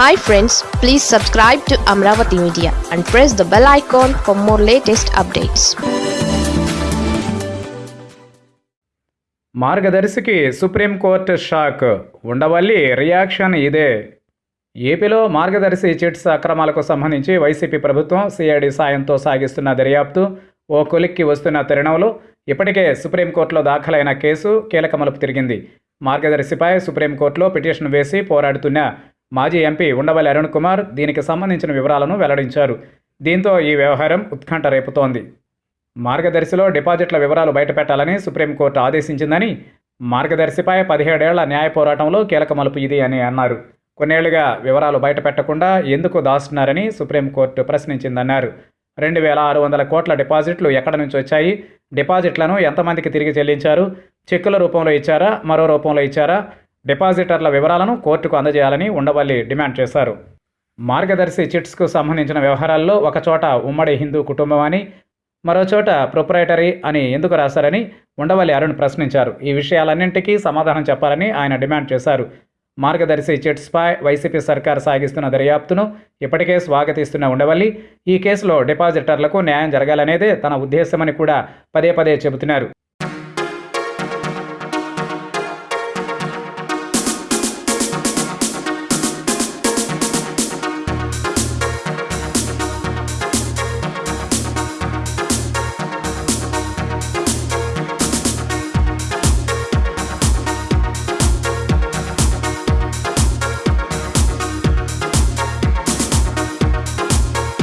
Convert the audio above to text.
Hi friends please subscribe to Amaravati media and press the bell icon for more latest updates మార్గదర్శికి supreme court shock. Undavalli reaction ఇదే. ఏపీలో మార్గదర్శి chits అక్రమాలకు సంబంధించి YCP ప్రభుత్వం CID సాయంతో సాగిస్తున్న దర్యాప్తు ఓ కొలిక్కి వస్తున్న తరుణంలో ఇప్పటికే సుప్రీంకోర్టులో దాఖలైన కేసు కీలక మలుపు తిరిగింది. మార్గదర్శిపై సుప్రీంకోర్టులో పిటిషన్ వేసి పోరాడుతున్న మాజీ ఎంపీ ఉండవల్లి అరుణ్ కుమార్ దీనికి సంబంధించిన వివరాలను వెల్లడించారు. దీంతో ఈ వ్యవహారం ఉత్కంఠ రేపుతోంది. మార్గదర్శిలో డిపాజిట్ల వివరాలు బయటపెట్టాలని సుప్రీంకోర్టు ఆదేశించిందని మార్గదర్శిపై పదిహేడేళ్ళ న్యాయ పోరాటంలో కీలక మలుపు ఇది అని అన్నారు. కొన్నేళ్ళుగా వివరాలు బయటపెట్టకుండా ఎందుకు దాస్తున్నారని సుప్రీంకోర్టు ప్రశ్నించిందన్నారు. రెండు వేల ఆరు వందల కోట్ల డిపాజిట్లు ఎక్కడి నుంచి వచ్చాయి? డిపాజిట్లను ఎంతమందికి తిరిగి చెల్లించారు? చెక్కుల రూపంలో ఇచ్చారా? మరో రూపంలో ఇచ్చారా? డిపాజిటర్ల వివరాలను కోర్టుకు అందజేయాలని ఉండవల్లి డిమాండ్ చేశారు. మార్గదర్శి చిట్స్కు సంబంధించిన వ్యవహారాల్లో ఒకచోట ఉమ్మడి హిందూ కుటుంబం అని మరోచోట ప్రొపరేటరీ ప్రొప్రైటరీ అని ఎందుకు రాశారని ఉండవల్లి అరుణ్ ప్రశ్నించారు. ఈ విషయాలన్నింటికీ సమాధానం చెప్పాలని ఆయన డిమాండ్ చేశారు. మార్గదర్శి చిట్స్పై వైసీపీ సర్కార్ సాగిస్తున్న దర్యాప్తును ఇప్పటికే స్వాగతిస్తున్న ఉండవల్లి ఈ కేసులో డిపాజిటర్లకు న్యాయం జరగాలనేదే తన ఉద్దేశమని కూడా పదే పదే చెబుతున్నారు.